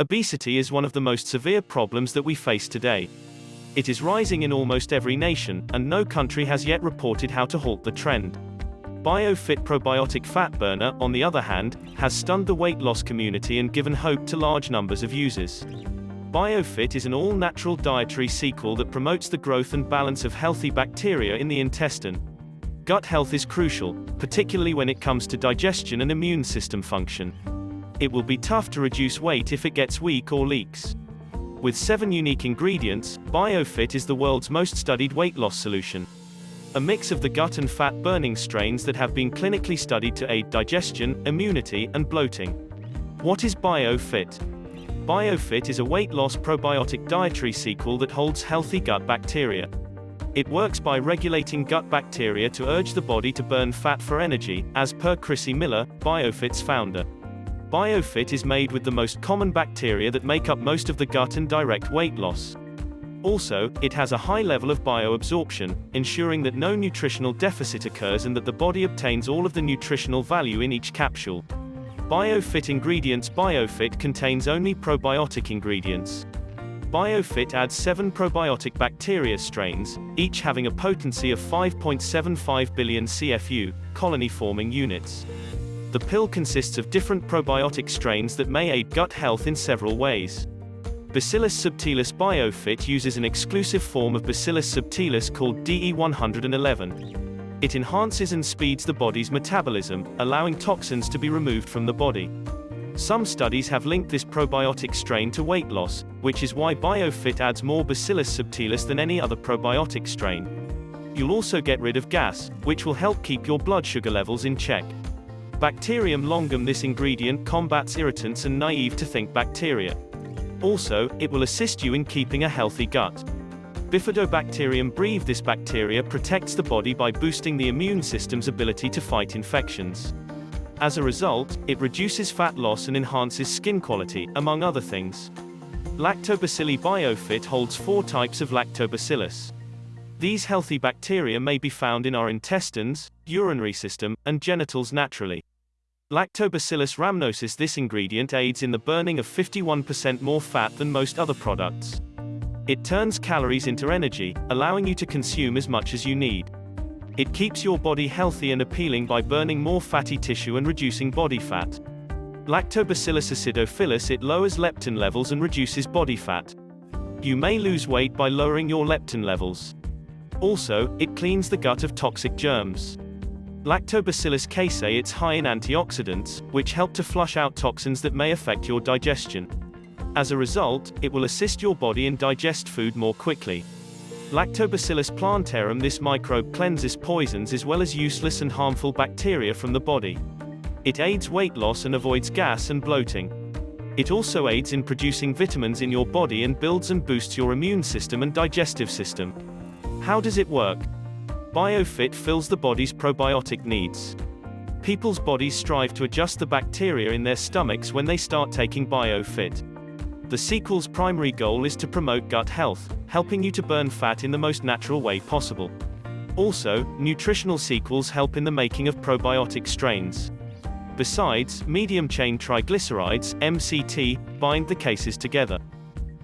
Obesity is one of the most severe problems that we face today. It is rising in almost every nation, and no country has yet reported how to halt the trend. BioFit Probiotic Fat Burner, on the other hand, has stunned the weight loss community and given hope to large numbers of users. BioFit is an all-natural dietary sequel that promotes the growth and balance of healthy bacteria in the intestine. Gut health is crucial, particularly when it comes to digestion and immune system function. It will be tough to reduce weight if it gets weak or leaks. With seven unique ingredients, BioFit is the world's most studied weight loss solution a mix of the gut and fat burning strains that have been clinically studied to aid digestion, immunity, and bloating. What is BioFit? BioFit is a weight loss probiotic dietary sequel that holds healthy gut bacteria. It works by regulating gut bacteria to urge the body to burn fat for energy, as per Chrissy Miller, BioFit's founder. BioFit is made with the most common bacteria that make up most of the gut and direct weight loss. Also, it has a high level of bioabsorption, ensuring that no nutritional deficit occurs and that the body obtains all of the nutritional value in each capsule. BioFit Ingredients BioFit contains only probiotic ingredients. BioFit adds 7 probiotic bacteria strains, each having a potency of 5.75 billion CFU, colony-forming units. The pill consists of different probiotic strains that may aid gut health in several ways. Bacillus subtilis BioFit uses an exclusive form of Bacillus subtilis called DE111. It enhances and speeds the body's metabolism, allowing toxins to be removed from the body. Some studies have linked this probiotic strain to weight loss, which is why BioFit adds more Bacillus subtilis than any other probiotic strain. You'll also get rid of gas, which will help keep your blood sugar levels in check. Bacterium longum This ingredient combats irritants and naive to think bacteria. Also, it will assist you in keeping a healthy gut. Bifidobacterium breve This bacteria protects the body by boosting the immune system's ability to fight infections. As a result, it reduces fat loss and enhances skin quality, among other things. Lactobacilli BioFit holds four types of lactobacillus. These healthy bacteria may be found in our intestines, urinary system, and genitals naturally. Lactobacillus rhamnosus This ingredient aids in the burning of 51% more fat than most other products. It turns calories into energy, allowing you to consume as much as you need. It keeps your body healthy and appealing by burning more fatty tissue and reducing body fat. Lactobacillus acidophilus It lowers leptin levels and reduces body fat. You may lose weight by lowering your leptin levels. Also, it cleans the gut of toxic germs. Lactobacillus casei It's high in antioxidants, which help to flush out toxins that may affect your digestion. As a result, it will assist your body in digest food more quickly. Lactobacillus plantarum This microbe cleanses poisons as well as useless and harmful bacteria from the body. It aids weight loss and avoids gas and bloating. It also aids in producing vitamins in your body and builds and boosts your immune system and digestive system. How does it work? BioFit fills the body's probiotic needs. People's bodies strive to adjust the bacteria in their stomachs when they start taking BioFit. The sequel's primary goal is to promote gut health, helping you to burn fat in the most natural way possible. Also, nutritional sequels help in the making of probiotic strains. Besides, medium-chain triglycerides, MCT, bind the cases together.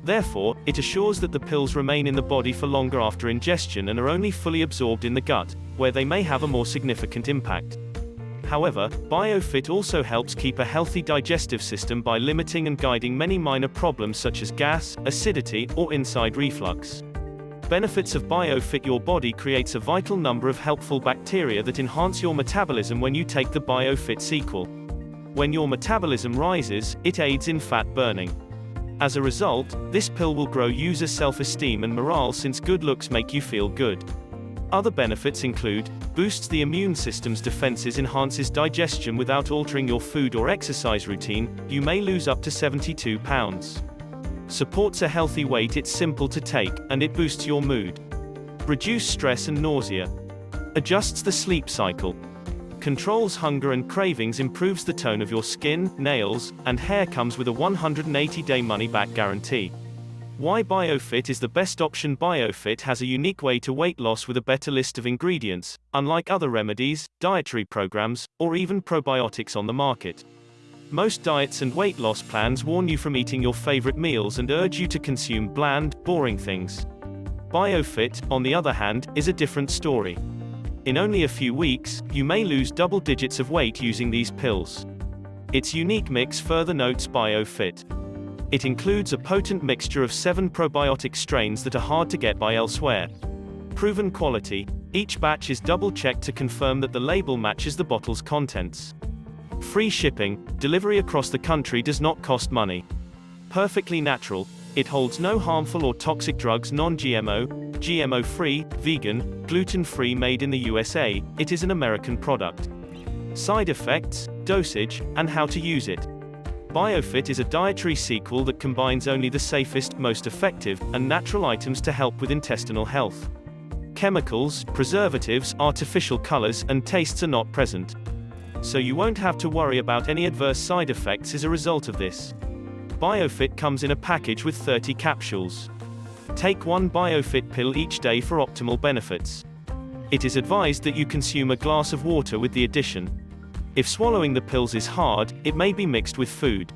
Therefore, it assures that the pills remain in the body for longer after ingestion and are only fully absorbed in the gut, where they may have a more significant impact. However, BioFit also helps keep a healthy digestive system by limiting and guiding many minor problems such as gas, acidity, or acid reflux. Benefits of BioFit Your body creates a vital number of helpful bacteria that enhance your metabolism when you take the BioFit sequel. When your metabolism rises, it aids in fat burning. As a result, this pill will grow user self-esteem and morale since good looks make you feel good. Other benefits include, boosts the immune system's defenses enhances digestion without altering your food or exercise routine, you may lose up to 72 pounds. Supports a healthy weight it's simple to take, and it boosts your mood. Reduce stress and nausea. Adjusts the sleep cycle controls hunger and cravings improves the tone of your skin, nails, and hair comes with a 180-day money-back guarantee. Why BioFit is the best option BioFit has a unique way to weight loss with a better list of ingredients, unlike other remedies, dietary programs, or even probiotics on the market. Most diets and weight loss plans warn you from eating your favorite meals and urge you to consume bland, boring things. BioFit, on the other hand, is a different story. In only a few weeks, you may lose double digits of weight using these pills. Its unique mix further notes BioFit. It includes a potent mixture of seven probiotic strains that are hard to get by elsewhere. Proven quality, each batch is double-checked to confirm that the label matches the bottle's contents. Free shipping, delivery across the country does not cost money. Perfectly natural, it holds no harmful or toxic drugs non-GMO, GMO-free, vegan, gluten-free made in the USA, it is an American product. Side effects, dosage, and how to use it. BioFit is a dietary sequel that combines only the safest, most effective, and natural items to help with intestinal health. Chemicals, preservatives, artificial colors, and tastes are not present. So you won't have to worry about any adverse side effects as a result of this. BioFit comes in a package with 30 capsules. Take one BioFit pill each day for optimal benefits. It is advised that you consume a glass of water with the addition. If swallowing the pills is hard, it may be mixed with food.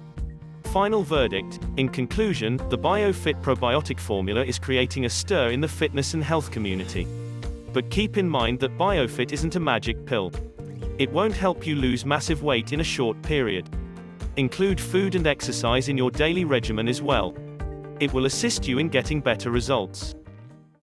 Final verdict, in conclusion, the BioFit probiotic formula is creating a stir in the fitness and health community. But keep in mind that BioFit isn't a magic pill. It won't help you lose massive weight in a short period. Include food and exercise in your daily regimen as well. It will assist you in getting better results.